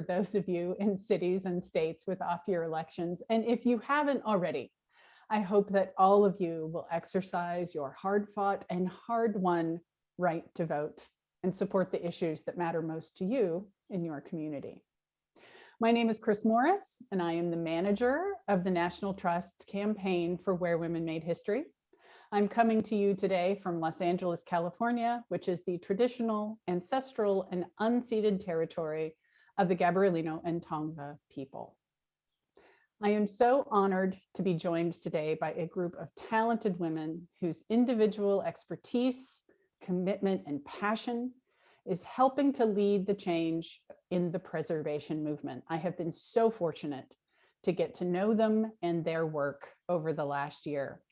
those of you in cities and states with off-year elections. And if you haven't already, I hope that all of you will exercise your hard-fought and hard-won right to vote and support the issues that matter most to you in your community. My name is Chris Morris, and I am the manager of the National Trust's campaign for Where Women Made History. I'm coming to you today from Los Angeles, California, which is the traditional, ancestral, and unceded territory of the Gabrielino and Tongva people. I am so honored to be joined today by a group of talented women whose individual expertise, commitment, and passion is helping to lead the change in the preservation movement. I have been so fortunate to get to know them and their work over the last year.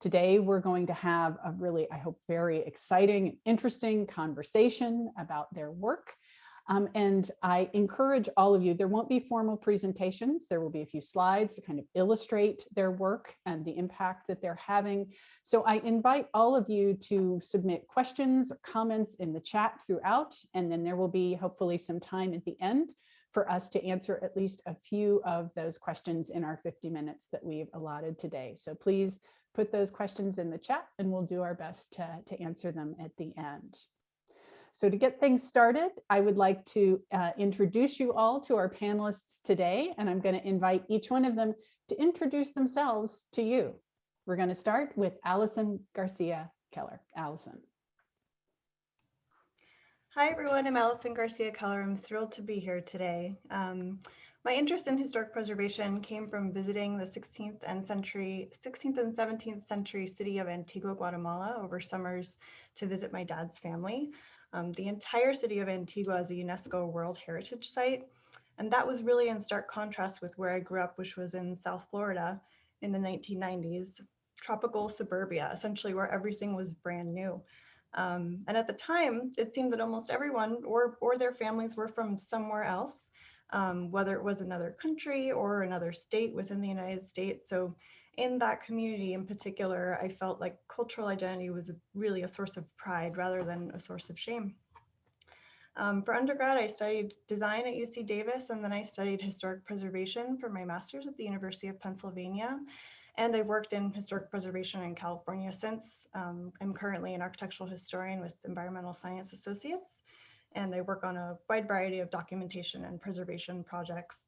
Today, we're going to have a really, I hope, very exciting, interesting conversation about their work um, and I encourage all of you, there won't be formal presentations. There will be a few slides to kind of illustrate their work and the impact that they're having. So I invite all of you to submit questions or comments in the chat throughout, and then there will be hopefully some time at the end for us to answer at least a few of those questions in our 50 minutes that we've allotted today. So please put those questions in the chat and we'll do our best to, to answer them at the end. So to get things started, I would like to uh, introduce you all to our panelists today, and I'm going to invite each one of them to introduce themselves to you. We're going to start with Allison Garcia Keller. Allison. Hi, everyone. I'm Allison Garcia Keller. I'm thrilled to be here today. Um, my interest in historic preservation came from visiting the 16th and century, 16th and 17th century city of Antigua, Guatemala over summers to visit my dad's family. Um, the entire city of Antigua is a UNESCO World Heritage Site. And that was really in stark contrast with where I grew up, which was in South Florida in the 1990s, tropical suburbia, essentially where everything was brand new. Um, and at the time, it seemed that almost everyone or, or their families were from somewhere else, um, whether it was another country or another state within the United States. So in that community in particular, I felt like cultural identity was really a source of pride rather than a source of shame. Um, for undergrad, I studied design at UC Davis, and then I studied historic preservation for my master's at the University of Pennsylvania. And I worked in historic preservation in California since. Um, I'm currently an architectural historian with Environmental Science Associates, and I work on a wide variety of documentation and preservation projects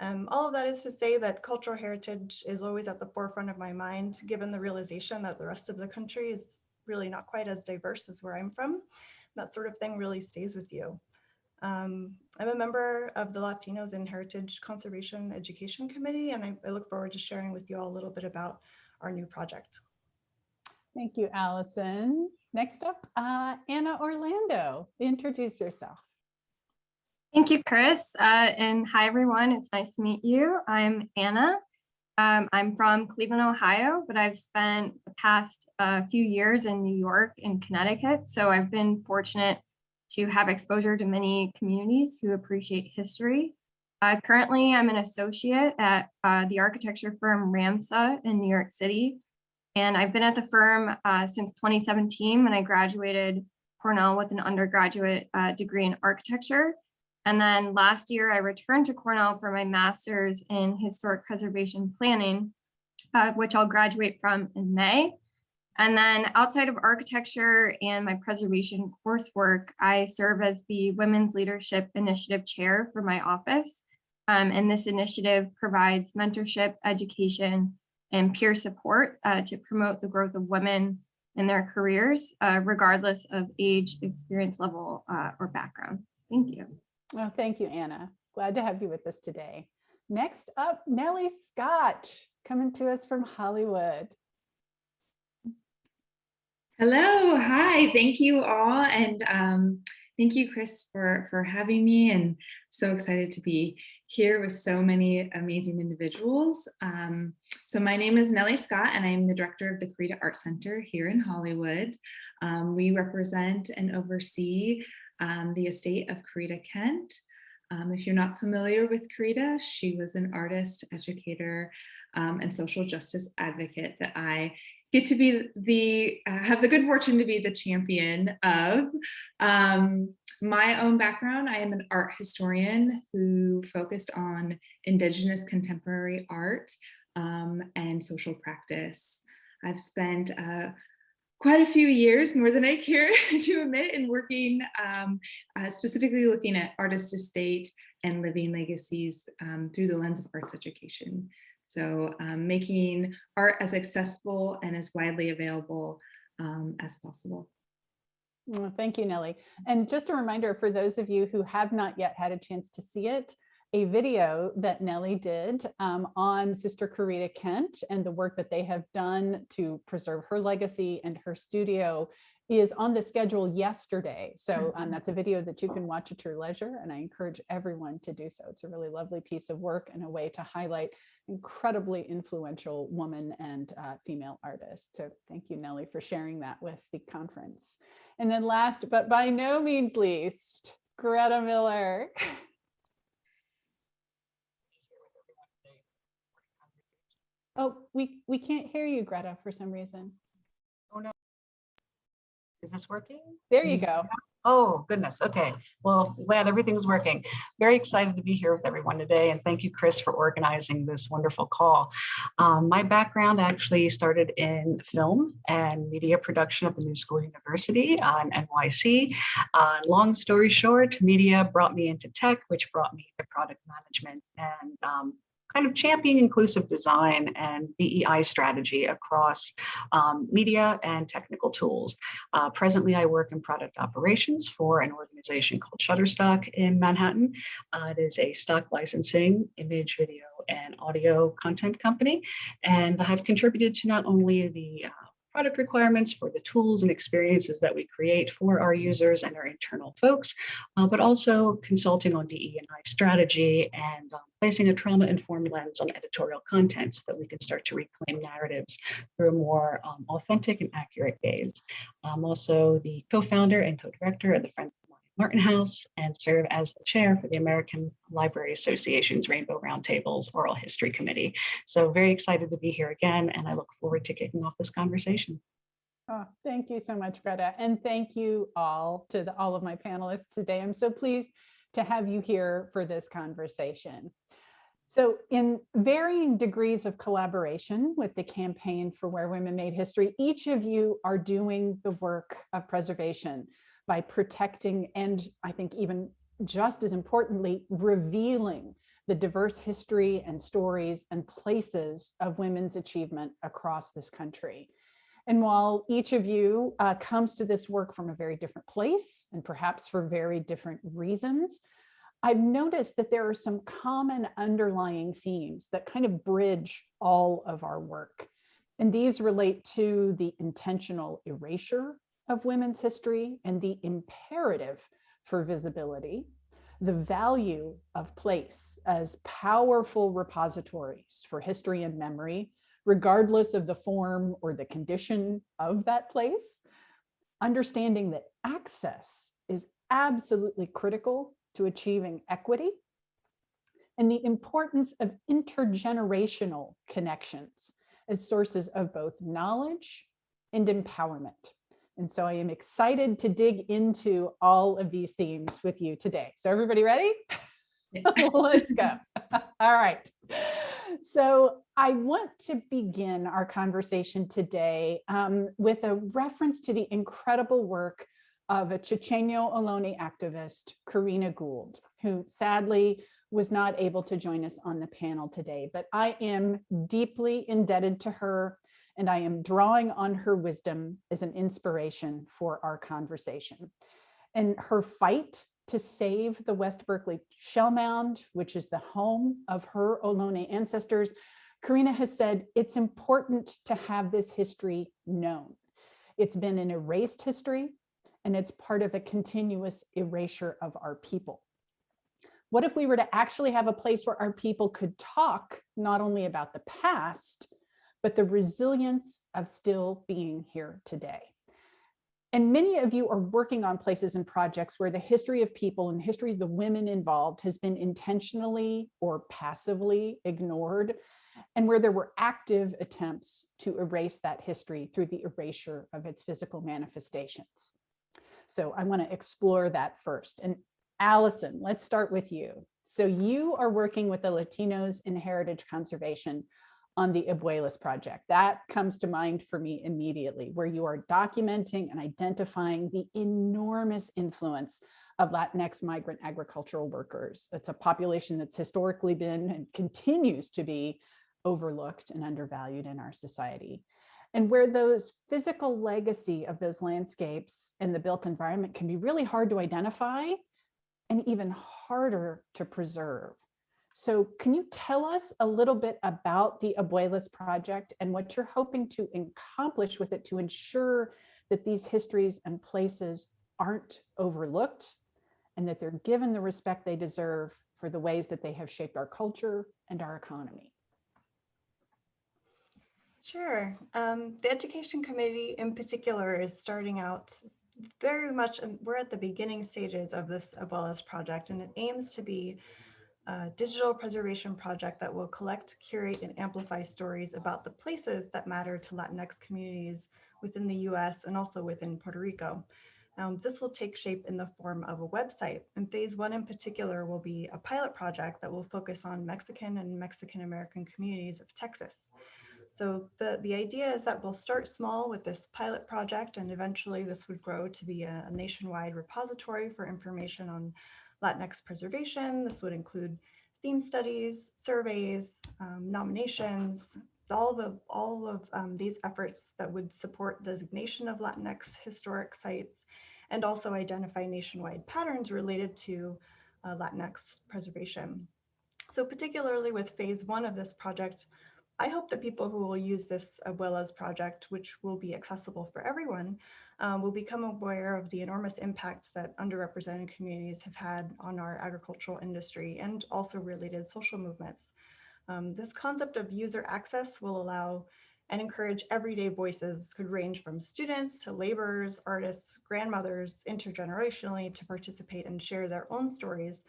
um, all of that is to say that cultural heritage is always at the forefront of my mind, given the realization that the rest of the country is really not quite as diverse as where I'm from. That sort of thing really stays with you. Um, I'm a member of the Latinos in Heritage Conservation Education Committee, and I, I look forward to sharing with you all a little bit about our new project. Thank you, Allison. Next up, uh, Anna Orlando, introduce yourself. Thank you, Chris. Uh, and hi, everyone. It's nice to meet you. I'm Anna. Um, I'm from Cleveland, Ohio, but I've spent the past uh, few years in New York and Connecticut. So I've been fortunate to have exposure to many communities who appreciate history. Uh, currently, I'm an associate at uh, the architecture firm RAMSA in New York City. And I've been at the firm uh, since 2017 when I graduated Cornell with an undergraduate uh, degree in architecture. And then last year, I returned to Cornell for my master's in historic preservation planning, uh, which I'll graduate from in May. And then outside of architecture and my preservation coursework, I serve as the Women's Leadership Initiative Chair for my office. Um, and this initiative provides mentorship, education, and peer support uh, to promote the growth of women in their careers, uh, regardless of age, experience level, uh, or background. Thank you. Well, thank you, Anna. Glad to have you with us today. Next up, Nellie Scott, coming to us from Hollywood. Hello, hi, thank you all. And um, thank you, Chris, for, for having me and so excited to be here with so many amazing individuals. Um, so my name is Nellie Scott and I'm the director of the Corita Art Center here in Hollywood. Um, we represent and oversee um, the estate of Corita Kent. Um, if you're not familiar with Corita, she was an artist, educator, um, and social justice advocate that I get to be the, uh, have the good fortune to be the champion of. Um, my own background, I am an art historian who focused on Indigenous contemporary art um, and social practice. I've spent uh, quite a few years, more than I care to admit, in working um, uh, specifically looking at artist estate and living legacies um, through the lens of arts education. So um, making art as accessible and as widely available um, as possible. Well, Thank you, Nellie. And just a reminder for those of you who have not yet had a chance to see it, a video that Nellie did um, on Sister Corita Kent and the work that they have done to preserve her legacy and her studio is on the schedule yesterday. So um, that's a video that you can watch at your leisure and I encourage everyone to do so. It's a really lovely piece of work and a way to highlight incredibly influential woman and uh, female artists. So thank you, Nellie, for sharing that with the conference. And then last, but by no means least, Greta Miller. Oh, we, we can't hear you, Greta, for some reason. Oh, no. Is this working? There you go. Oh, goodness. Okay. Well, glad everything's working. Very excited to be here with everyone today. And thank you, Chris, for organizing this wonderful call. Um, my background actually started in film and media production at the New School University on NYC. Uh, long story short, media brought me into tech, which brought me to product management and um, kind of champion inclusive design and DEI strategy across um, media and technical tools. Uh, presently, I work in product operations for an organization called Shutterstock in Manhattan. Uh, it is a stock licensing, image, video, and audio content company. And I've contributed to not only the uh, product requirements for the tools and experiences that we create for our users and our internal folks, uh, but also consulting on DE&I strategy and um, placing a trauma-informed lens on editorial content so that we can start to reclaim narratives through a more um, authentic and accurate gaze. I'm also the co-founder and co-director of the Friends Martin House and serve as the chair for the American Library Association's Rainbow Roundtables Oral History Committee. So very excited to be here again, and I look forward to kicking off this conversation. Oh, thank you so much, Greta. And thank you all to the, all of my panelists today. I'm so pleased to have you here for this conversation. So in varying degrees of collaboration with the campaign for Where Women Made History, each of you are doing the work of preservation by protecting and I think even just as importantly, revealing the diverse history and stories and places of women's achievement across this country. And while each of you uh, comes to this work from a very different place and perhaps for very different reasons, I've noticed that there are some common underlying themes that kind of bridge all of our work. And these relate to the intentional erasure of women's history and the imperative for visibility, the value of place as powerful repositories for history and memory, regardless of the form or the condition of that place, understanding that access is absolutely critical to achieving equity, and the importance of intergenerational connections as sources of both knowledge and empowerment. And so I am excited to dig into all of these themes with you today. So everybody ready? Let's go. All right. So I want to begin our conversation today um, with a reference to the incredible work of a Chochenyo Ohlone activist, Corrina Gould, who sadly was not able to join us on the panel today, but I am deeply indebted to her and I am drawing on her wisdom as an inspiration for our conversation. And her fight to save the West Berkeley Shell Mound, which is the home of her Ohlone ancestors, Corrina has said it's important to have this history known. It's been an erased history and it's part of a continuous erasure of our people. What if we were to actually have a place where our people could talk not only about the past, but the resilience of still being here today. And many of you are working on places and projects where the history of people and history of the women involved has been intentionally or passively ignored, and where there were active attempts to erase that history through the erasure of its physical manifestations. So I want to explore that first. And Allison, let's start with you. So you are working with the Latinos in Heritage Conservation on the Abuelas project. That comes to mind for me immediately, where you are documenting and identifying the enormous influence of Latinx migrant agricultural workers. It's a population that's historically been and continues to be overlooked and undervalued in our society. And where those physical legacy of those landscapes and the built environment can be really hard to identify and even harder to preserve. So can you tell us a little bit about the Abuelas project and what you're hoping to accomplish with it to ensure that these histories and places aren't overlooked and that they're given the respect they deserve for the ways that they have shaped our culture and our economy? Sure. Um, the Education Committee in particular is starting out very much, we're at the beginning stages of this Abuelas project, and it aims to be a digital preservation project that will collect, curate, and amplify stories about the places that matter to Latinx communities within the US and also within Puerto Rico. Um, this will take shape in the form of a website, and phase one in particular will be a pilot project that will focus on Mexican and Mexican American communities of Texas. So the, the idea is that we'll start small with this pilot project and eventually this would grow to be a, a nationwide repository for information on Latinx preservation. This would include theme studies, surveys, um, nominations, all the all of um, these efforts that would support designation of Latinx historic sites and also identify nationwide patterns related to uh, Latinx preservation. So particularly with phase one of this project, I hope that people who will use this Abuelas project, which will be accessible for everyone, um, will become aware of the enormous impacts that underrepresented communities have had on our agricultural industry and also related social movements. Um, this concept of user access will allow and encourage everyday voices could range from students to laborers, artists, grandmothers, intergenerationally to participate and share their own stories,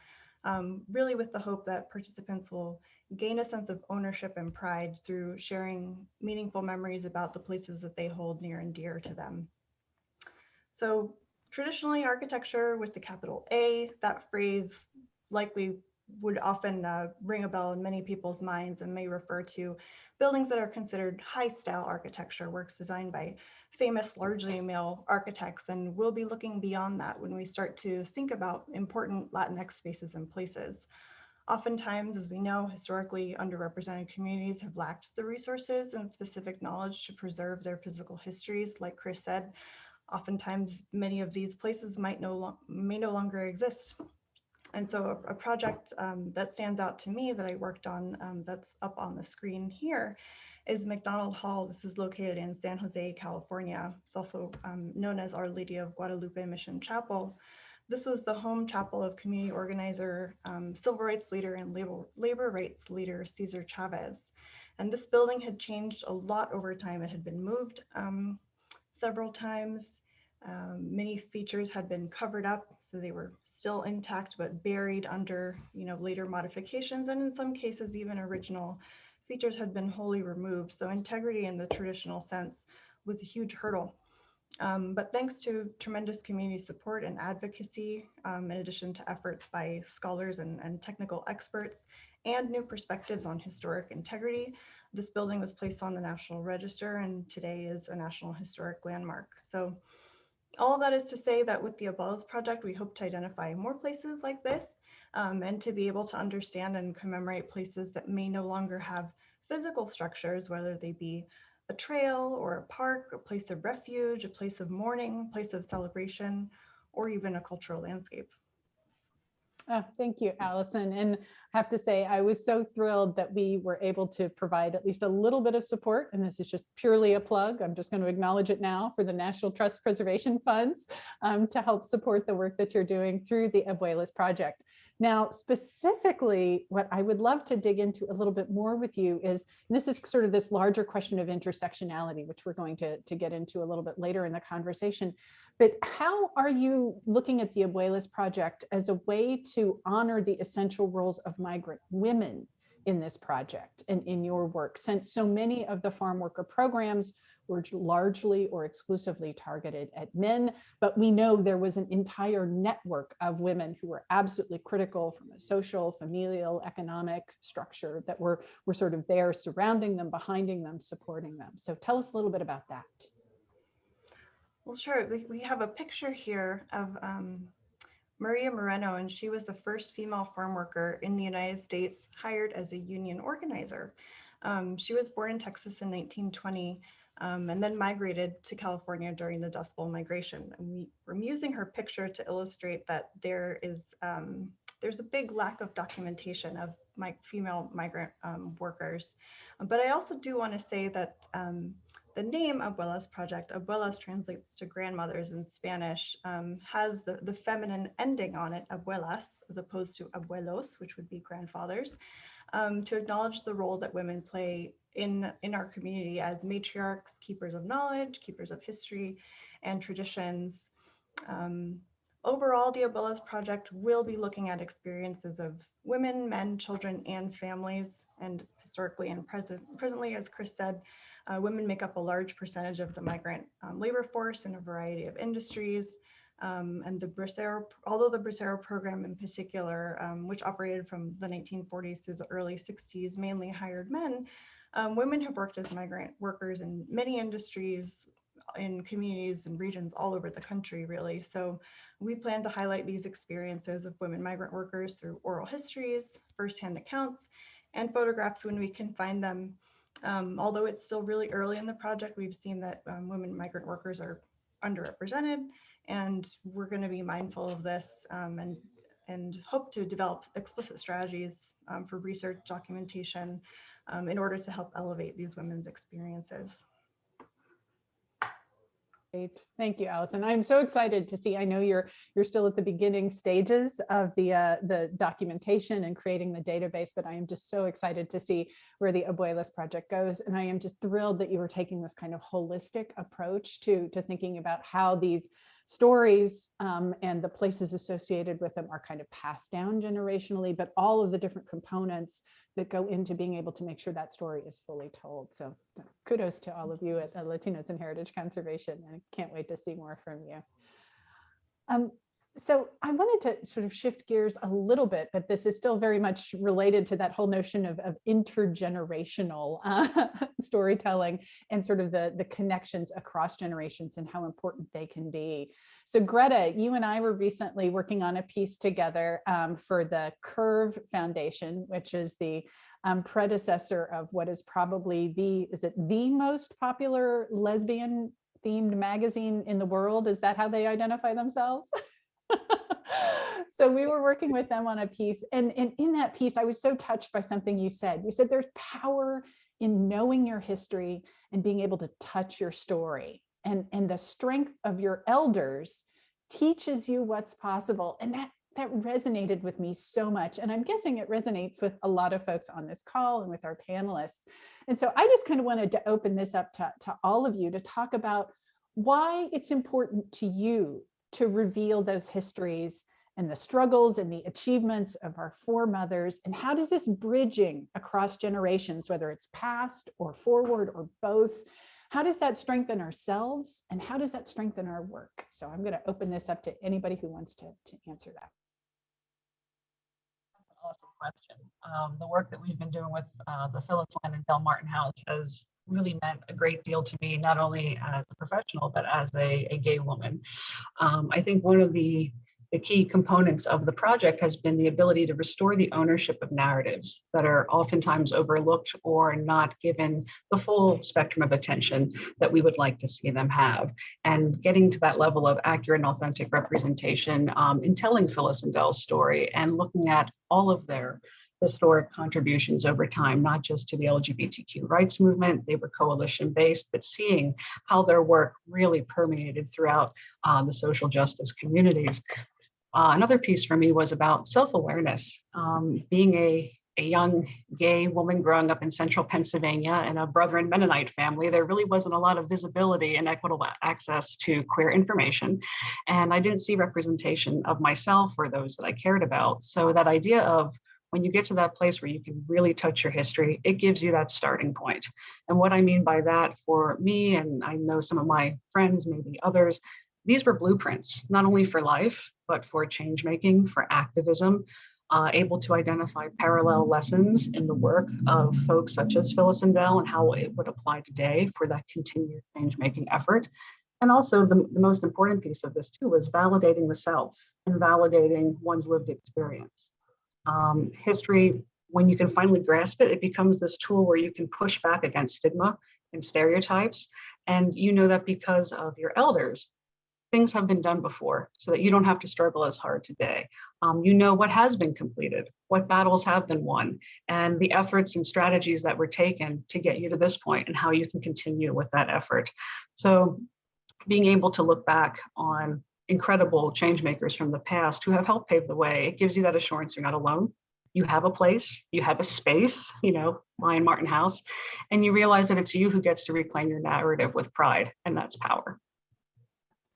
um, really with the hope that participants will gain a sense of ownership and pride through sharing meaningful memories about the places that they hold near and dear to them. So traditionally architecture with the capital A, that phrase likely would often uh, ring a bell in many people's minds and may refer to buildings that are considered high style architecture, works designed by famous largely male architects. And we'll be looking beyond that when we start to think about important Latinx spaces and places. Oftentimes, as we know, historically underrepresented communities have lacked the resources and specific knowledge to preserve their physical histories. Like Chris said, oftentimes many of these places might no may no longer exist. And so a, a project um, that stands out to me that I worked on um, that's up on the screen here is McDonnell Hall. This is located in San Jose, California. It's also um, known as Our Lady of Guadalupe Mission Chapel. This was the home chapel of community organizer, um, civil rights leader, and labor, labor rights leader Cesar Chavez. And this building had changed a lot over time. It had been moved um, several times. Um, many features had been covered up, so they were still intact but buried under, you know, later modifications, and in some cases even original features had been wholly removed. So integrity in the traditional sense was a huge hurdle. Um, but thanks to tremendous community support and advocacy, um, in addition to efforts by scholars and, and technical experts and new perspectives on historic integrity, this building was placed on the National Register and today is a National Historic Landmark. So all of that is to say that with the Abuelas Project, we hope to identify more places like this um, and to be able to understand and commemorate places that may no longer have physical structures, whether they be a trail or a park, a place of refuge, a place of mourning, place of celebration, or even a cultural landscape. Oh, thank you, Allison. And I have to say, I was so thrilled that we were able to provide at least a little bit of support. And this is just purely a plug. I'm just going to acknowledge it now for the National Trust Preservation Funds um, to help support the work that you're doing through the Abuelas Project. Now, specifically, what I would love to dig into a little bit more with you is, this is sort of this larger question of intersectionality, which we're going to, to get into a little bit later in the conversation. But how are you looking at the Abuelas Project as a way to honor the essential roles of migrant women in this project and in your work, since so many of the farm worker programs were largely or exclusively targeted at men, but we know there was an entire network of women who were absolutely critical from a social, familial, economic structure that were, were sort of there surrounding them, behinding them, supporting them. So tell us a little bit about that. Well, sure. We, have a picture here of um, Maria Moreno, and she was the first female farm worker in the United States hired as a union organizer. Um, she was born in Texas in 1920 um, and then migrated to California during the Dust Bowl migration. And we, I'm using her picture to illustrate that there is um, there's a big lack of documentation of my female migrant um, workers. But I also do want to say that um, the name Abuelas Project, Abuelas translates to grandmothers in Spanish, um, has the, the feminine ending on it, abuelas, as opposed to abuelos, which would be grandfathers, um, to acknowledge the role that women play in, in our community as matriarchs, keepers of knowledge, keepers of history and traditions. Um, overall, the Abuelas Project will be looking at experiences of women, men, children, and families, and historically and present, presently, as Chris said, uh, women make up a large percentage of the migrant um, labor force in a variety of industries. Um, and the Bracero, although the Bracero program in particular, um, which operated from the 1940s to the early 60s, mainly hired men, um, women have worked as migrant workers in many industries, in communities and regions all over the country, really. So we plan to highlight these experiences of women migrant workers through oral histories, firsthand accounts, and photographs when we can find them um, although it's still really early in the project, we've seen that um, women migrant workers are underrepresented, and we're going to be mindful of this um, and and hope to develop explicit strategies um, for research documentation um, in order to help elevate these women's experiences. Great. Thank you, Allison. I'm so excited to see. I know you're you're still at the beginning stages of the uh, the documentation and creating the database, but I am just so excited to see where the Abuelas project goes. And I am just thrilled that you were taking this kind of holistic approach to to thinking about how these stories um, and the places associated with them are kind of passed down generationally, but all of the different components that go into being able to make sure that story is fully told. So kudos to all of you at Latinos and Heritage Conservation. and I can't wait to see more from you. Um, so I wanted to sort of shift gears a little bit, but this is still very much related to that whole notion of, of intergenerational uh, storytelling and sort of the, the connections across generations and how important they can be. So Greta, you and I were recently working on a piece together um, for the Curve Foundation, which is the um, predecessor of what is probably the, is it the most popular lesbian themed magazine in the world? Is that how they identify themselves? so we were working with them on a piece and, and in that piece, I was so touched by something you said. You said there's power in knowing your history and being able to touch your story and, and the strength of your elders teaches you what's possible. And that, that resonated with me so much. And I'm guessing it resonates with a lot of folks on this call and with our panelists. And so I just kind of wanted to open this up to, to all of you to talk about why it's important to you to reveal those histories and the struggles and the achievements of our foremothers? And how does this bridging across generations whether it's past or forward or both how does that strengthen ourselves and how does that strengthen our work? So i'm going to open this up to anybody who wants to, to answer that. That's an awesome question. Um, the work that we've been doing with uh, the phyllis Lyon and del martin house has really meant a great deal to me, not only as a professional, but as a, a gay woman. Um, I think one of the, the key components of the project has been the ability to restore the ownership of narratives that are oftentimes overlooked or not given the full spectrum of attention that we would like to see them have. And getting to that level of accurate and authentic representation um, in telling Phyllis and Del's story and looking at all of their historic contributions over time, not just to the LGBTQ rights movement, they were coalition based, but seeing how their work really permeated throughout uh, the social justice communities. Uh, another piece for me was about self-awareness. Um, being a, a young gay woman growing up in central Pennsylvania in a Brethren Mennonite family, there really wasn't a lot of visibility and equitable access to queer information. And I didn't see representation of myself or those that I cared about. So that idea of when you get to that place where you can really touch your history, it gives you that starting point. And what I mean by that for me, and I know some of my friends, maybe others, these were blueprints, not only for life, but for change making, for activism, uh, able to identify parallel lessons in the work of folks such as Phyllis and Del and how it would apply today for that continued change making effort. And also the, the most important piece of this too was validating the self and validating one's lived experience. Um, history, when you can finally grasp it, it becomes this tool where you can push back against stigma and stereotypes. And you know that because of your elders, things have been done before so that you don't have to struggle as hard today. Um, you know what has been completed, what battles have been won, and the efforts and strategies that were taken to get you to this point and how you can continue with that effort. So being able to look back on incredible change makers from the past who have helped pave the way, it gives you that assurance you're not alone. You have a place, you have a space, you know, Lyon Martin House, and you realize that it's you who gets to reclaim your narrative with pride, and that's power.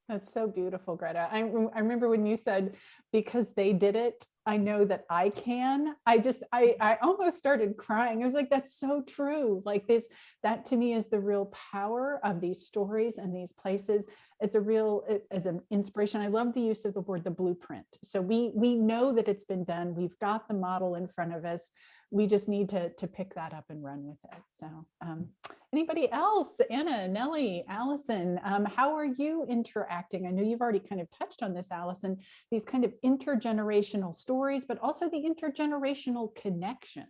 That's so beautiful, Greta. I, I remember when you said, because they did it, I know that I can. I just, I, mm-hmm. I almost started crying. I was like, that's so true. Like this, that to me is the real power of these stories and these places as a real, as an inspiration. I love the use of the word, the blueprint. So we, we know that it's been done. We've got the model in front of us. We just need to, to pick that up and run with it. So um, Anybody else? Anna, Nellie, Allison, um, how are you interacting? I know you've already kind of touched on this, Allison, these kind of intergenerational stories, but also the intergenerational connections.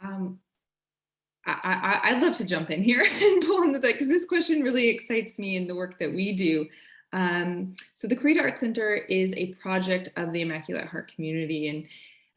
Um, I, I'd love to jump in here and pull into that because this question really excites me in the work that we do. Um, so the Corita Art Center is a project of the Immaculate Heart community and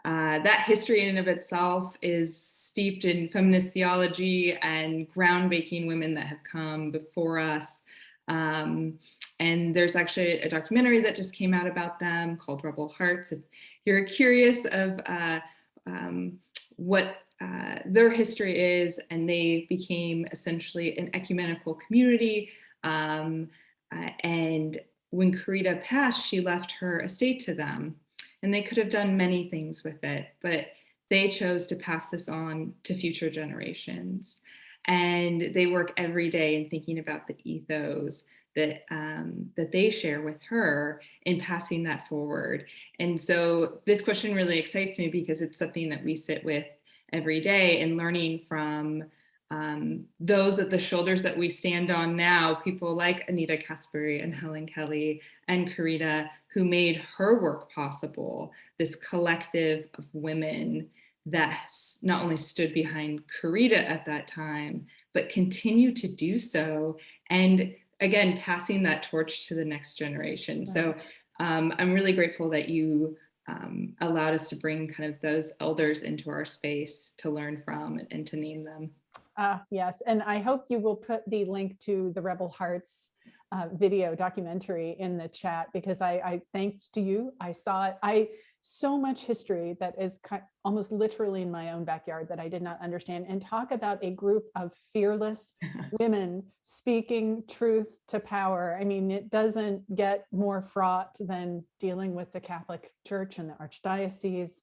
uh, that history in and of itself is steeped in feminist theology and groundbreaking women that have come before us. Um, and there's actually a documentary that just came out about them called Rebel Hearts. If you're curious of uh, um, what uh, their history is, and they became essentially an ecumenical community. Um, uh, and when Corita passed, she left her estate to them and they could have done many things with it, but they chose to pass this on to future generations. And they work every day in thinking about the ethos that um, that they share with her in passing that forward. And so this question really excites me because it's something that we sit with every day and learning from um, those at the shoulders that we stand on now, people like Anita Caspary and Helen Kelly and Corita, who made her work possible, this collective of women that not only stood behind Corita at that time, but continue to do so. And again, passing that torch to the next generation. So um, I'm really grateful that you um, allowed us to bring kind of those elders into our space to learn from and to name them. Uh, yes, and I hope you will put the link to the Rebel Hearts uh, video documentary in the chat because I, I, thanks to you, I saw it. I so much history that is kind, almost literally in my own backyard that I did not understand and talk about a group of fearless women speaking truth to power. I mean, it doesn't get more fraught than dealing with the Catholic Church and the Archdiocese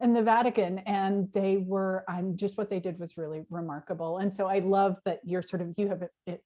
and the Vatican and they were I'm just what they did was really remarkable. And so I love that you're sort of you have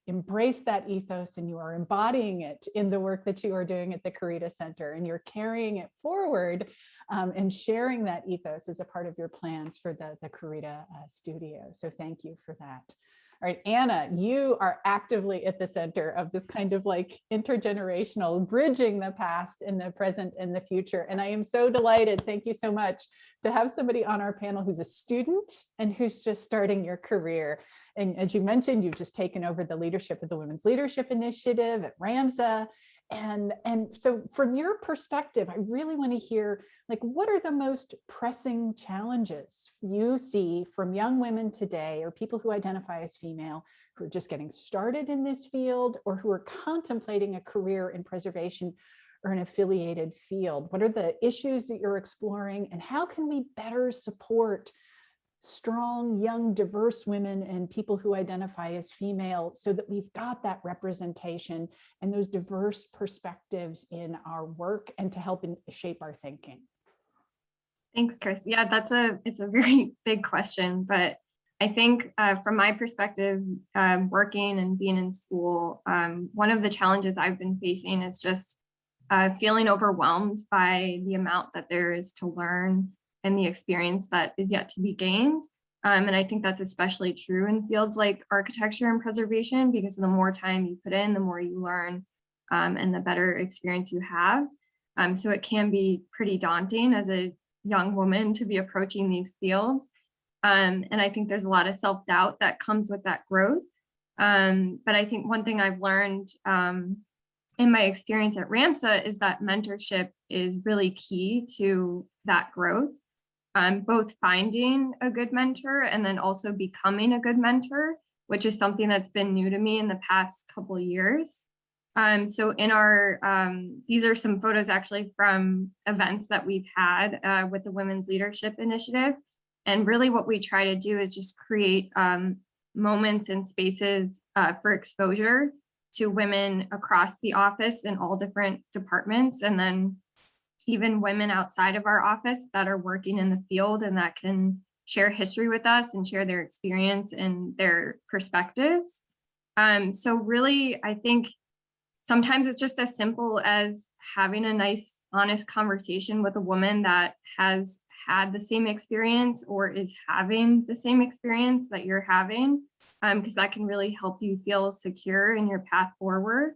embraced that ethos and you are embodying it in the work that you are doing at the Corita Center and you're carrying it forward um, and sharing that ethos as a part of your plans for the the Corita uh, studio. So thank you for that all right, Anna, you are actively at the center of this kind of like intergenerational bridging the past and the present and the future. And I am so delighted, thank you so much, to have somebody on our panel who's a student and who's just starting your career. And as you mentioned, you've just taken over the leadership of the Women's Leadership Initiative at RAMSA. And, and so from your perspective, I really want to hear like what are the most pressing challenges you see from young women today or people who identify as female who are just getting started in this field or who are contemplating a career in preservation or an affiliated field? What are the issues that you're exploring and how can we better support strong, young, diverse women and people who identify as female so that we've got that representation and those diverse perspectives in our work and to help in, shape our thinking? Thanks, Chris. Yeah, that's a it's a very big question, but I think uh, from my perspective, um, working and being in school, um, one of the challenges I've been facing is just uh, feeling overwhelmed by the amount that there is to learn and the experience that is yet to be gained. Um, and I think that's especially true in fields like architecture and preservation, because the more time you put in, the more you learn um, and the better experience you have. Um, so it can be pretty daunting as a young woman to be approaching these fields. Um, and I think there's a lot of self-doubt that comes with that growth. Um, but I think one thing I've learned um, in my experience at RAMSA is that mentorship is really key to that growth. Um, both finding a good mentor and then also becoming a good mentor, which is something that's been new to me in the past couple years. Um, so in our, um, these are some photos actually from events that we've had uh, with the Women's Leadership Initiative. And really what we try to do is just create um, moments and spaces uh, for exposure to women across the office in all different departments. And then even women outside of our office that are working in the field and that can share history with us and share their experience and their perspectives. Um, so really, I think sometimes it's just as simple as having a nice, honest conversation with a woman that has had the same experience or is having the same experience that you're having, because um, that can really help you feel secure in your path forward.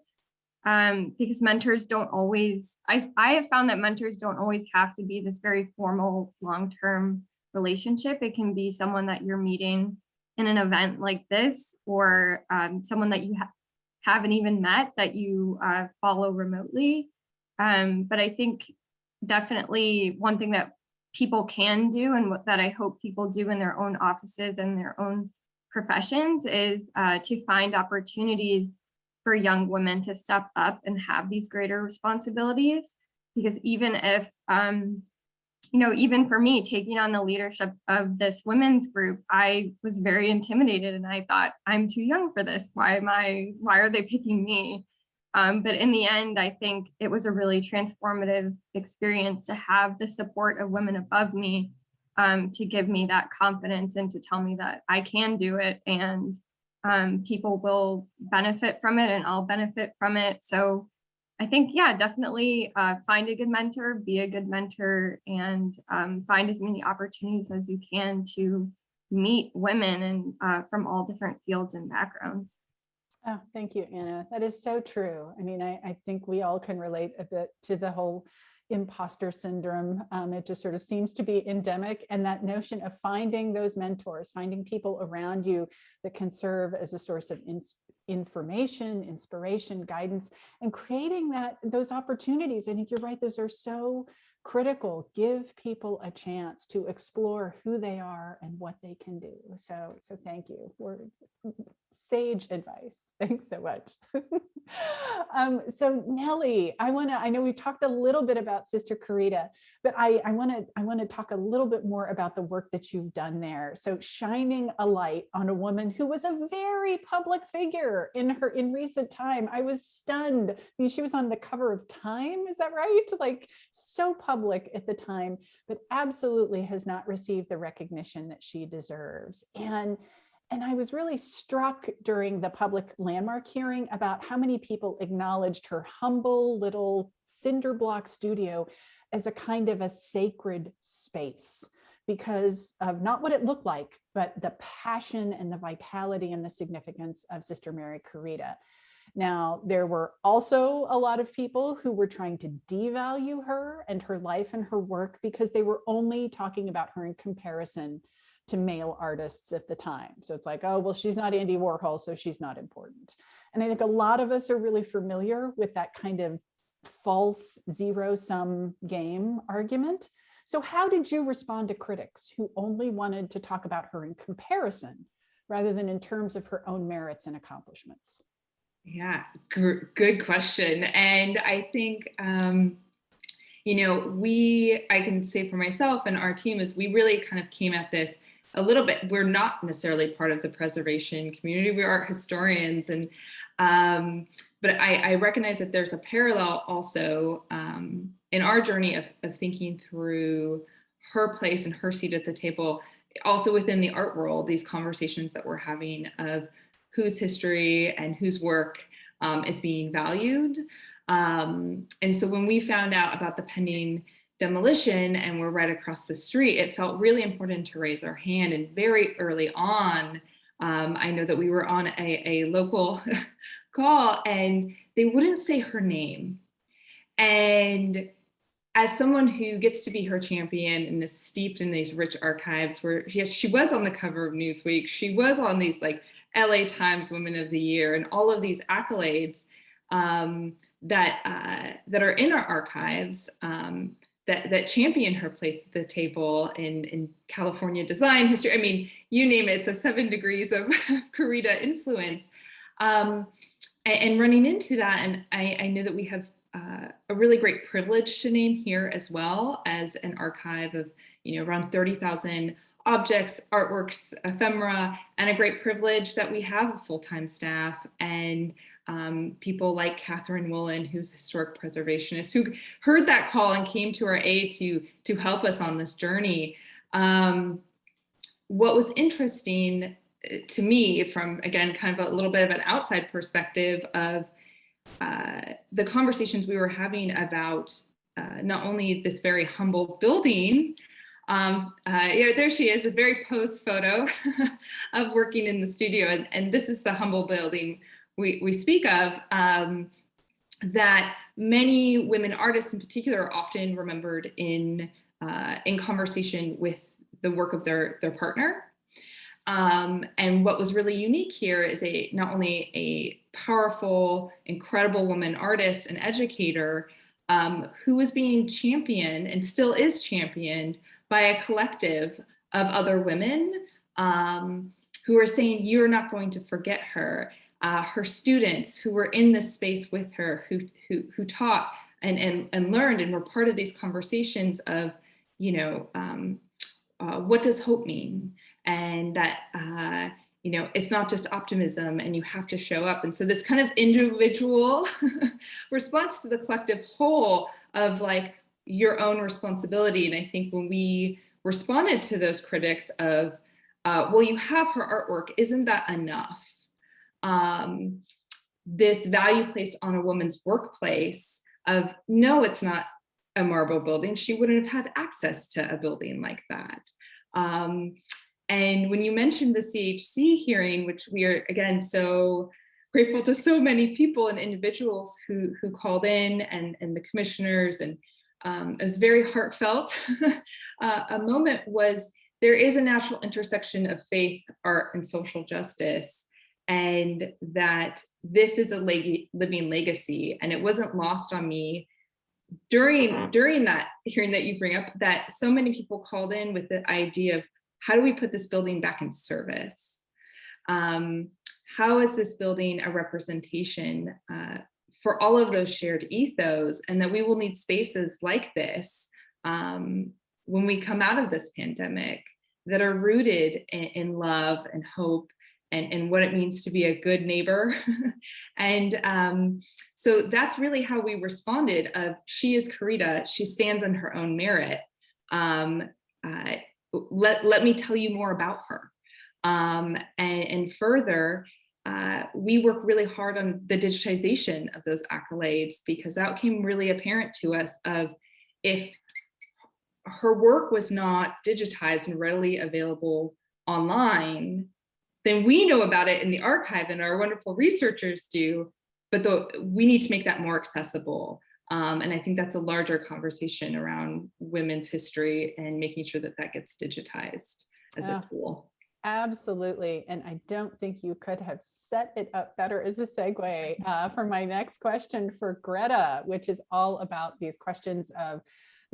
Um, because mentors don't always, I, I have found that mentors don't always have to be this very formal long-term relationship. It can be someone that you're meeting in an event like this or um, someone that you ha haven't even met that you uh, follow remotely. Um, but I think definitely one thing that people can do and what that I hope people do in their own offices and their own professions is uh, to find opportunities for young women to step up and have these greater responsibilities. Because even if, um, you know, even for me taking on the leadership of this women's group, I was very intimidated and I thought, I'm too young for this. Why am I, why are they picking me? Um, but in the end, I think it was a really transformative experience to have the support of women above me um, to give me that confidence and to tell me that I can do it and um, people will benefit from it and I'll benefit from it. So I think, yeah, definitely uh, find a good mentor, be a good mentor and um, find as many opportunities as you can to meet women and uh, from all different fields and backgrounds. Oh, thank you, Anna. That is so true. I mean, I, I think we all can relate a bit to the whole imposter syndrome. Um, it just sort of seems to be endemic and that notion of finding those mentors, finding people around you that can serve as a source of information, inspiration, guidance, and creating that those opportunities. I think you're right. Those are so critical. Give people a chance to explore who they are and what they can do. So, so thank you for sage advice. Thanks so much. um, so Nellie, I want to, I know we talked a little bit about Sister Corita, but I, I want to, I want to talk a little bit more about the work that you've done there. So shining a light on a woman who was a very public figure in her, in recent time. I was stunned. I mean, she was on the cover of Time, is that right? Like so public at the time, but absolutely has not received the recognition that she deserves. And and I was really struck during the public landmark hearing about how many people acknowledged her humble little cinder block studio as a kind of a sacred space because of not what it looked like, but the passion and the vitality and the significance of Sister Mary Corita. Now, there were also a lot of people who were trying to devalue her and her life and her work because they were only talking about her in comparison to male artists at the time. So it's like, oh, well, she's not Andy Warhol, so she's not important. And I think a lot of us are really familiar with that kind of false zero sum game argument. So how did you respond to critics who only wanted to talk about her in comparison rather than in terms of her own merits and accomplishments? Yeah, good question. And I think, um, you know, we, I can say for myself and our team is we really kind of came at this a little bit, we're not necessarily part of the preservation community. We are historians and um, but I, I, recognize that there's a parallel also um, in our journey of, of, thinking through her place and her seat at the table, also within the art world, these conversations that we're having of whose history and whose work um, is being valued. Um, and so when we found out about the pending demolition and we're right across the street, it felt really important to raise our hand and very early on, um, I know that we were on a, a local call and they wouldn't say her name. And as someone who gets to be her champion and is steeped in these rich archives where yeah, she was on the cover of Newsweek, she was on these like LA Times Women of the Year and all of these accolades um, that, uh, that are in our archives um, that, that champion her place at the table in, in California design history. I mean, you name it, it's a seven degrees of Corita influence. Um, and, and, running into that, and I, I know that we have uh, a really great privilege to name here as well as an archive of, you know, around 30,000 objects, artworks, ephemera, and a great privilege that we have a full-time staff and um, people like Catherine Woolen, who's a historic preservationist, who heard that call and came to our aid to, to help us on this journey. Um, what was interesting uh, to me from, again, kind of a little bit of an outside perspective of uh, the conversations we were having about uh, not only this very humble building, um, uh, yeah, there she is, a very posed photo of working in the studio. And, and this is the humble building we, we speak of, um, that many women artists in particular are often remembered in, uh, in conversation with the work of their, their partner. Um, and what was really unique here is a not only a powerful, incredible woman artist and educator um, who was being championed and still is championed by a collective of other women um, who are saying, you're not going to forget her uh, her students who were in this space with her, who, who, who taught and, and, and learned and were part of these conversations of, you know, um, uh, what does hope mean? And that, uh, you know, it's not just optimism and you have to show up. And so this kind of individual response to the collective whole of like your own responsibility. And I think when we responded to those critics of, uh, well, you have her artwork, isn't that enough? um, this value placed on a woman's workplace of no, it's not a marble building. She wouldn't have had access to a building like that. Um, and when you mentioned the CHC hearing, which we are again so grateful to so many people and individuals who who called in and and the commissioners and um, it was very heartfelt. uh, a moment was there is a natural intersection of faith, art, and social justice and that this is a leg living legacy and it wasn't lost on me during during that hearing that you bring up that so many people called in with the idea of how do we put this building back in service um, how is this building a representation uh, for all of those shared ethos and that we will need spaces like this um, when we come out of this pandemic that are rooted in, in love and hope and, and what it means to be a good neighbor. and um, so that's really how we responded of she is Corita, she stands on her own merit. Um, uh, let, let me tell you more about her. Um, and, and, further, uh, we work really hard on the digitization of those accolades because that came really apparent to us of if her work was not digitized and readily available online, then we know about it in the archive and our wonderful researchers do, but the, we need to make that more accessible. Um, and I think that's a larger conversation around women's history and making sure that that gets digitized as yeah, a tool. Absolutely. And I don't think you could have set it up better as a segue uh, for my next question for Greta, which is all about these questions of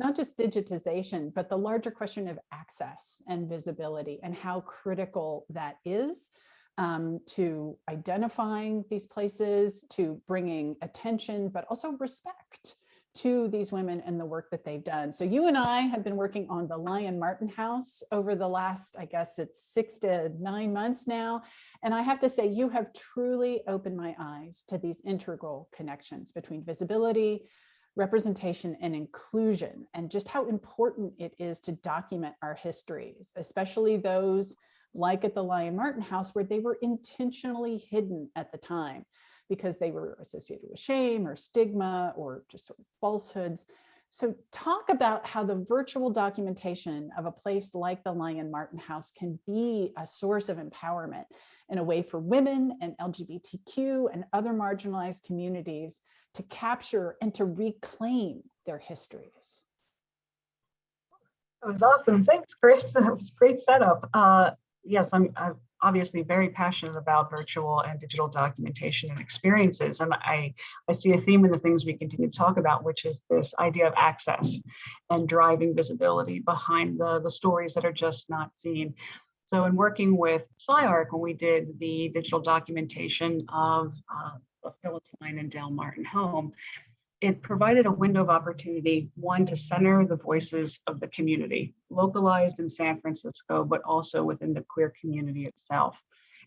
not just digitization, but the larger question of access and visibility and how critical that is um, to identifying these places, to bringing attention, but also respect to these women and the work that they've done. So you and I have been working on the Lyon Martin House over the last, I guess it's six to nine months now. And I have to say, you have truly opened my eyes to these integral connections between visibility, representation and inclusion, and just how important it is to document our histories, especially those like at the Lyon Martin House where they were intentionally hidden at the time because they were associated with shame or stigma or just sort of falsehoods. So talk about how the virtual documentation of a place like the Lyon Martin House can be a source of empowerment in a way for women and LGBTQ and other marginalized communities to capture and to reclaim their histories. That was awesome. Thanks, Chris. That was great setup. Uh, yes, I'm, I'm obviously very passionate about virtual and digital documentation and experiences. And I, I see a theme in the things we continue to talk about, which is this idea of access and driving visibility behind the, the stories that are just not seen. So in working with SCI-Arc, when we did the digital documentation of uh, Phyllis Lyon and Del Martin home, it provided a window of opportunity, one, to center the voices of the community, localized in San Francisco, but also within the queer community itself.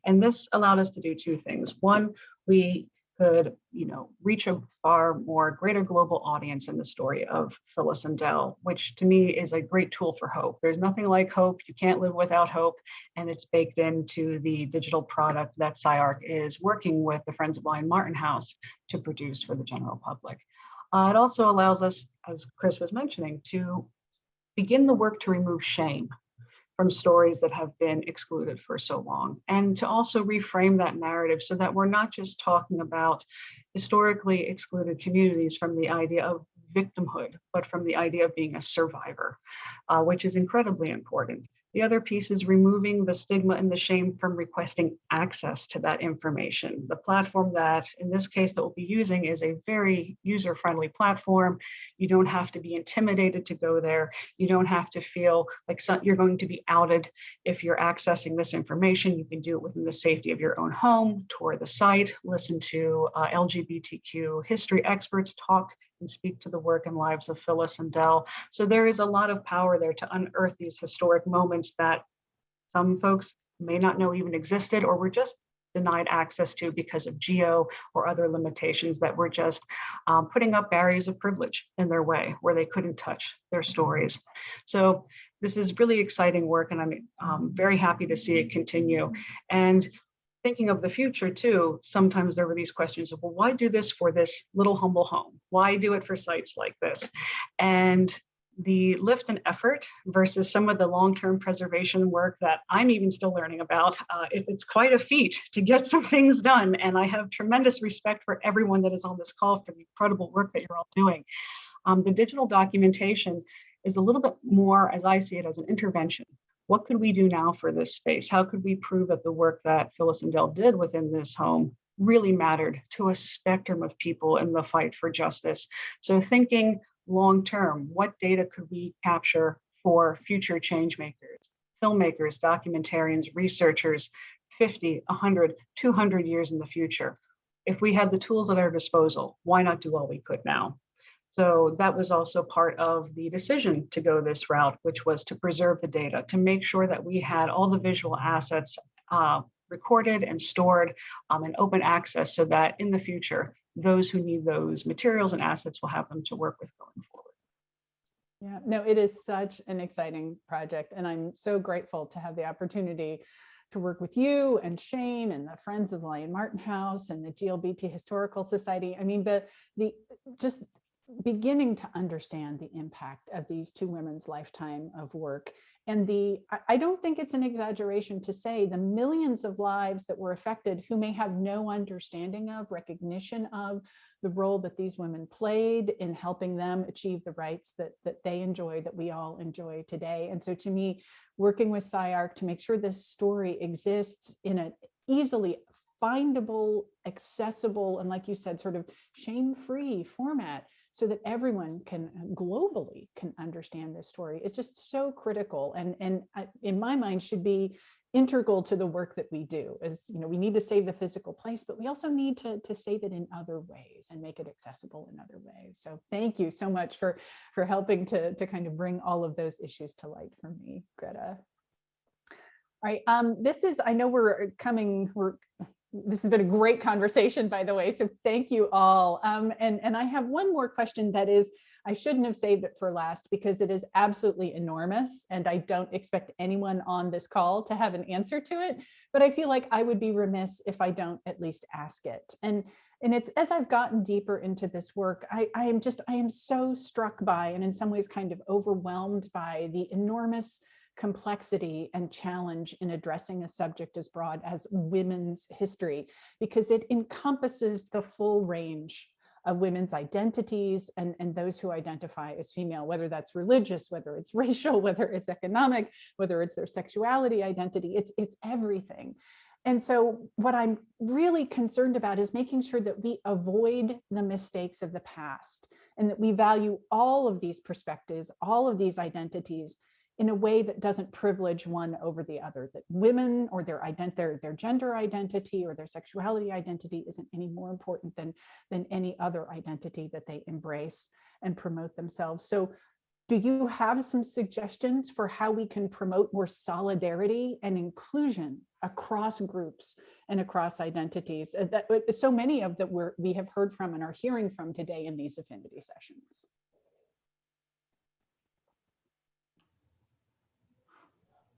And this allowed us to do two things. One, we could, you know, reach a far more greater global audience in the story of Phyllis and Del, which to me is a great tool for hope. There's nothing like hope. You can't live without hope. And it's baked into the digital product that SCI-Arc is working with the Friends of Lyon Martin House to produce for the general public. Uh, it also allows us, as Chris was mentioning, to begin the work to remove shame from stories that have been excluded for so long and to also reframe that narrative so that we're not just talking about historically excluded communities from the idea of victimhood, but from the idea of being a survivor, uh, which is incredibly important. The other piece is removing the stigma and the shame from requesting access to that information. The platform that, in this case, that we'll be using is a very user-friendly platform. You don't have to be intimidated to go there. You don't have to feel like some, you're going to be outed if you're accessing this information. You can do it within the safety of your own home, tour the site, listen to uh, LGBTQ history experts talk and speak to the work and lives of Phyllis and Del. So there is a lot of power there to unearth these historic moments that some folks may not know even existed or were just denied access to because of geo or other limitations that were just um, putting up barriers of privilege in their way where they couldn't touch their stories. So this is really exciting work and I'm um, very happy to see it continue. And thinking of the future too, sometimes there were these questions of, well, why do this for this little humble home? Why do it for sites like this? And the lift and effort versus some of the long-term preservation work that I'm even still learning about, uh, it, it's quite a feat to get some things done. And I have tremendous respect for everyone that is on this call for the incredible work that you're all doing. Um, the digital documentation is a little bit more, as I see it, as an intervention what could we do now for this space? How could we prove that the work that Phyllis and Del did within this home really mattered to a spectrum of people in the fight for justice? So thinking long term, what data could we capture for future change makers, filmmakers, documentarians, researchers, 50, 100, 200 years in the future? If we had the tools at our disposal, why not do all we could now? So that was also part of the decision to go this route, which was to preserve the data, to make sure that we had all the visual assets uh, recorded and stored um, and open access so that in the future, those who need those materials and assets will have them to work with going forward. Yeah, no, it is such an exciting project and I'm so grateful to have the opportunity to work with you and Shane and the Friends of the Lyon Martin House and the GLBT Historical Society. I mean, the the just beginning to understand the impact of these two women's lifetime of work. And the, I don't think it's an exaggeration to say the millions of lives that were affected who may have no understanding of, recognition of the role that these women played in helping them achieve the rights that, that they enjoy, that we all enjoy today. And so to me, working with SCI-Arc to make sure this story exists in an easily findable, accessible, and like you said, sort of shame-free format so that everyone can uh, globally can understand this story is just so critical and and in my mind should be integral to the work that we do is, you know, we need to save the physical place, but we also need to, to save it in other ways and make it accessible in other ways. So thank you so much for, for helping to, to kind of bring all of those issues to light for me, Greta. All right, um, this is, I know we're coming, we're, this has been a great conversation, by the way, so thank you all. Um, and, and I have one more question that is, I shouldn't have saved it for last because it is absolutely enormous and I don't expect anyone on this call to have an answer to it, but I feel like I would be remiss if I don't at least ask it. And, and it's as I've gotten deeper into this work, I, I am just, I am so struck by and in some ways kind of overwhelmed by the enormous complexity and challenge in addressing a subject as broad as women's history, because it encompasses the full range of women's identities and, and those who identify as female, whether that's religious, whether it's racial, whether it's economic, whether it's their sexuality identity, it's, it's everything. And so what I'm really concerned about is making sure that we avoid the mistakes of the past and that we value all of these perspectives, all of these identities in a way that doesn't privilege one over the other, that women or their ident their, their gender identity or their sexuality identity isn't any more important than, than any other identity that they embrace and promote themselves. So do you have some suggestions for how we can promote more solidarity and inclusion across groups and across identities uh, that uh, so many of that we're, we have heard from and are hearing from today in these affinity sessions?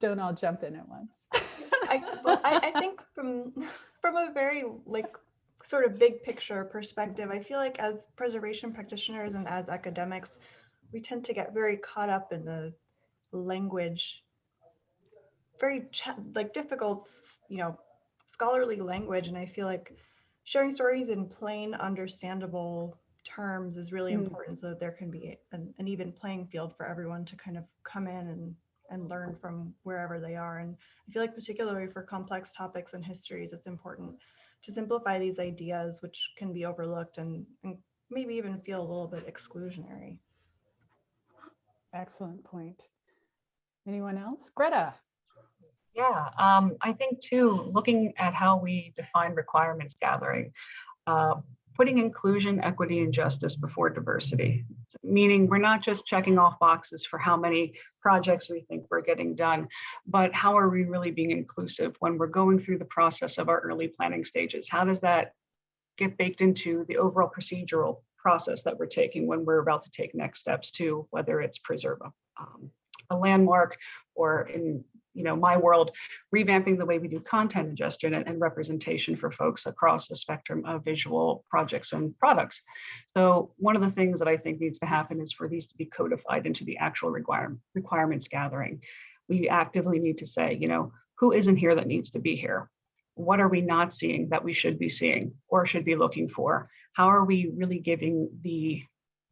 Don't all jump in at once. I, well, I, I think from from a very like sort of big picture perspective, I feel like as preservation practitioners and as academics, we tend to get very caught up in the language, very like difficult, you know, scholarly language, and I feel like sharing stories in plain, understandable terms is really mm. important so that there can be an, an even playing field for everyone to kind of come in and and learn from wherever they are. And I feel like particularly for complex topics and histories, it's important to simplify these ideas, which can be overlooked and, and maybe even feel a little bit exclusionary. Excellent point. Anyone else? Greta. Yeah, um, I think too, looking at how we define requirements gathering, uh, putting inclusion, equity, and justice before diversity, meaning we're not just checking off boxes for how many projects we think we're getting done, but how are we really being inclusive when we're going through the process of our early planning stages? How does that get baked into the overall procedural process that we're taking when we're about to take next steps to whether it's preserve a, um, a landmark or in you know, my world, revamping the way we do content ingestion and, and, representation for folks across the spectrum of visual projects and products. So one of the things that I think needs to happen is for these to be codified into the actual require, requirements gathering. We actively need to say, you know, who isn't here that needs to be here? What are we not seeing that we should be seeing or should be looking for? How are we really giving the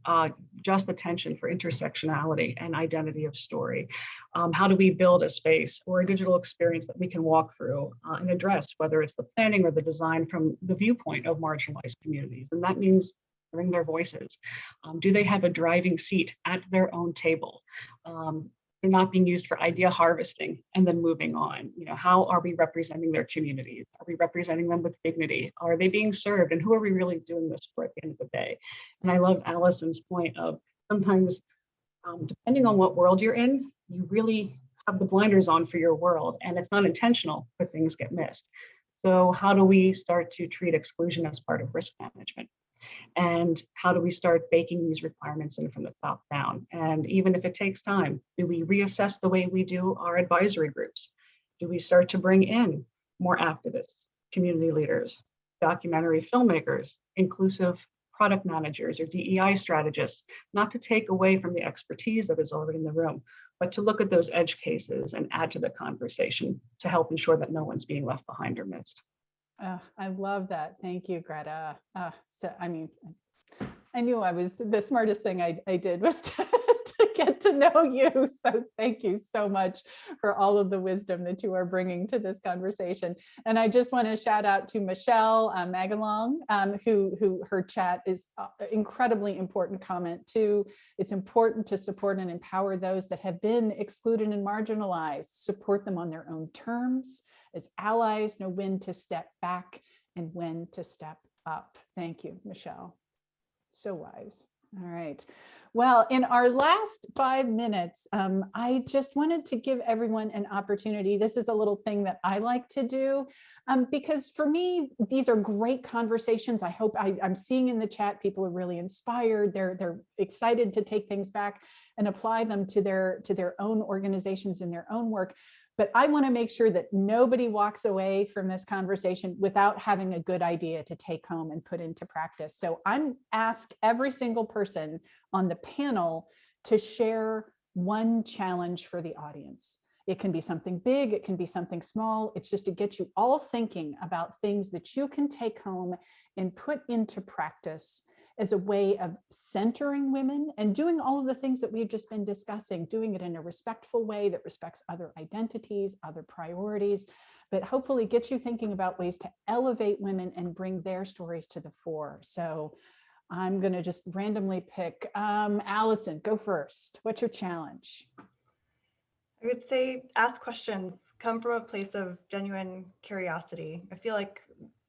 uh, just attention for intersectionality and identity of story. Um, how do we build a space or a digital experience that we can walk through uh, and address, whether it's the planning or the design from the viewpoint of marginalized communities? And that means hearing their voices. Um, do they have a driving seat at their own table? Um, they're not being used for idea harvesting and then moving on. You know, how are we representing their communities? Are we representing them with dignity? Are they being served? And who are we really doing this for at the end of the day? And I love Allison's point of sometimes, um, depending on what world you're in, you really have the blinders on for your world and it's not intentional, but things get missed. So how do we start to treat exclusion as part of risk management? And how do we start baking these requirements in from the top down? And even if it takes time, do we reassess the way we do our advisory groups? Do we start to bring in more activists, community leaders, documentary filmmakers, inclusive product managers or DEI strategists, not to take away from the expertise that is already in the room, but to look at those edge cases and add to the conversation to help ensure that no one's being left behind or missed. I love that. Thank you, Greta. Uh, so, I mean, I knew I was the smartest thing I, I did was to, to to get to know you. So thank you so much for all of the wisdom that you are bringing to this conversation. And I just want to shout out to Michelle uh, Magalong, um, who, who her chat is uh, incredibly important comment too. It's important to support and empower those that have been excluded and marginalized, support them on their own terms. As allies, know when to step back and when to step up. Thank you, Michelle. So wise. All right. Well, in our last five minutes, um, I just wanted to give everyone an opportunity. This is a little thing that I like to do um, because for me, these are great conversations. I hope I, I'm seeing in the chat, people are really inspired. They're, they're excited to take things back and apply them to their, to their own organizations and their own work. But I want to make sure that nobody walks away from this conversation without having a good idea to take home and put into practice. So I'm ask every single person on the panel to share one challenge for the audience. It can be something big, it can be something small. It's just to get you all thinking about things that you can take home and put into practice as a way of centering women and doing all of the things that we've just been discussing, doing it in a respectful way that respects other identities, other priorities, but hopefully gets you thinking about ways to elevate women and bring their stories to the fore. So I'm going to just randomly pick um, Allison, go first. What's your challenge? I would say ask questions, come from a place of genuine curiosity. I feel like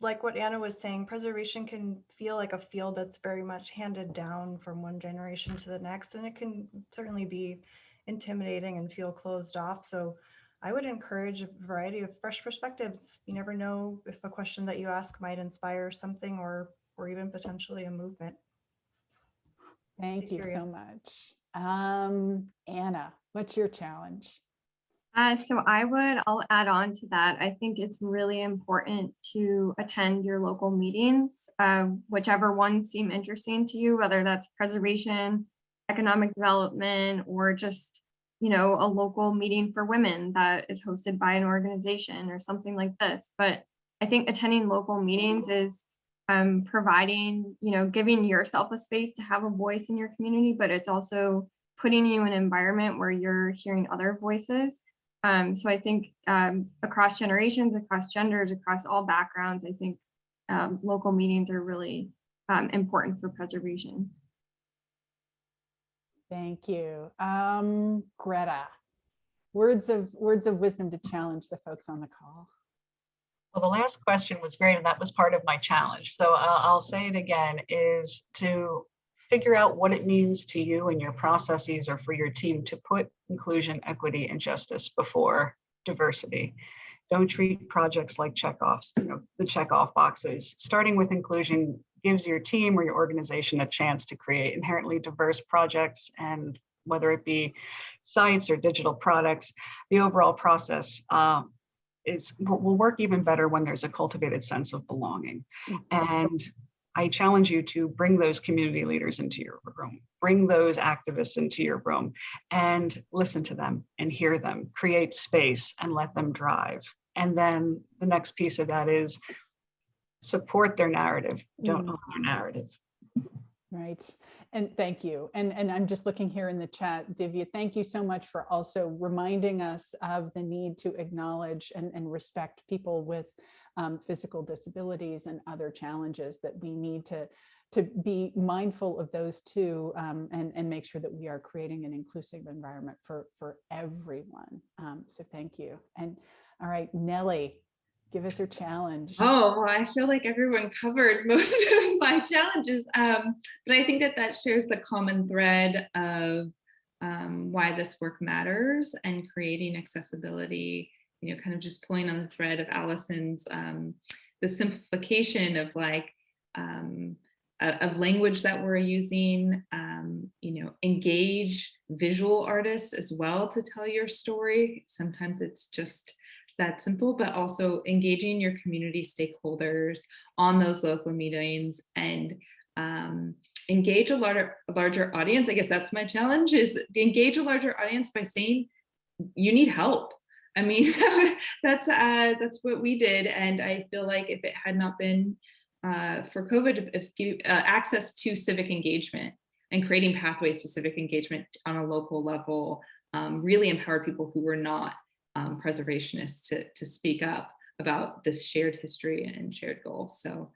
like what Anna was saying, preservation can feel like a field that's very much handed down from one generation to the next, and it can certainly be intimidating and feel closed off. So I would encourage a variety of fresh perspectives. You never know if a question that you ask might inspire something or or even potentially a movement. Thank you so much. Um, Anna, what's your challenge? Uh, so I would, I'll add on to that. I think it's really important to attend your local meetings, uh, whichever ones seem interesting to you, whether that's preservation, economic development, or just, you know, a local meeting for women that is hosted by an organization or something like this. But I think attending local meetings is um, providing, you know, giving yourself a space to have a voice in your community, but it's also putting you in an environment where you're hearing other voices. Um, so I think um, across generations, across genders, across all backgrounds, I think um, local meetings are really um, important for preservation. Thank you. Um, Greta, words of words of wisdom to challenge the folks on the call. Well, the last question was great, and that was part of my challenge. So uh, I'll say it again, is to figure out what it means to you and your processes or for your team to put inclusion, equity, and justice before diversity. Don't treat projects like checkoffs, you know, the checkoff boxes. Starting with inclusion gives your team or your organization a chance to create inherently diverse projects and whether it be sites or digital products, the overall process um, is will will work even better when there's a cultivated sense of belonging. And I challenge you to bring those community leaders into your room, bring those activists into your room and listen to them and hear them, create space and let them drive. And then the next piece of that is support their narrative, don't Mm. own their narrative. Right. And thank you. And, and I'm just looking here in the chat, Divya, thank you so much for also reminding us of the need to acknowledge and, and respect people with um, physical disabilities and other challenges that we need to, to be mindful of those too um, and, and make sure that we are creating an inclusive environment for, for everyone. Um, so thank you. And all right, Nellie, give us your challenge. Oh, well, I feel like everyone covered most of my challenges. Um, but I think that that shares the common thread of um, why this work matters and creating accessibility, you know, kind of just pulling on the thread of Allison's, um, the simplification of like, um, of language that we're using, um, you know, engage visual artists as well to tell your story. Sometimes it's just that simple, but also engaging your community stakeholders on those local meetings and um, engage a larger, a larger audience. I guess that's my challenge is engage a larger audience by saying you need help. I mean, that's uh, that's what we did. And I feel like if it had not been uh, for COVID, if you, uh, access to civic engagement and creating pathways to civic engagement on a local level um, really empowered people who were not um, preservationists to, to speak up about this shared history and shared goals. So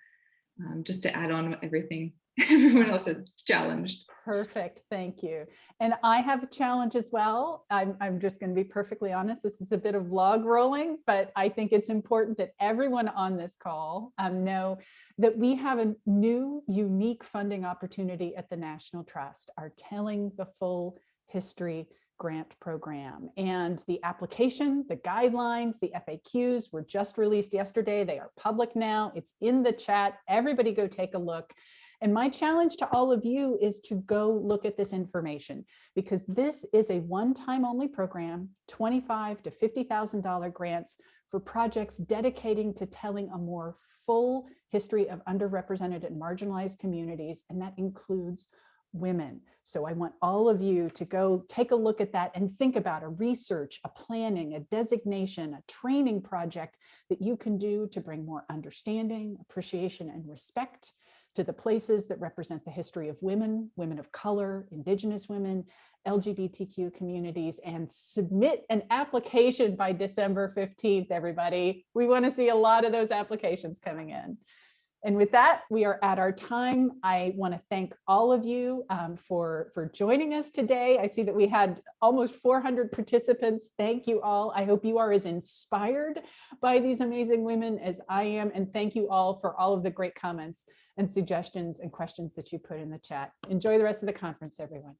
um, just to add on everything everyone else had challenged. Perfect, thank you. And I have a challenge as well. I'm, I'm just going to be perfectly honest. This is a bit of log rolling, but I think it's important that everyone on this call um, know that we have a new unique funding opportunity at the National Trust, our Telling the Full History grant program and the application, the guidelines, the FAQs were just released yesterday. They are public now. It's in the chat. Everybody go take a look. And my challenge to all of you is to go look at this information because this is a one-time only program, 25 to $50,000 grants for projects dedicating to telling a more full history of underrepresented and marginalized communities, and that includes women. So I want all of you to go take a look at that and think about a research, a planning, a designation, a training project that you can do to bring more understanding, appreciation, and respect to the places that represent the history of women, women of color, indigenous women, LGBTQ communities, and submit an application by December 15th, everybody. We want to see a lot of those applications coming in. And with that, we are at our time. I want to thank all of you um, for, for joining us today. I see that we had almost 400 participants. Thank you all. I hope you are as inspired by these amazing women as I am. And thank you all for all of the great comments and suggestions and questions that you put in the chat. Enjoy the rest of the conference, everyone.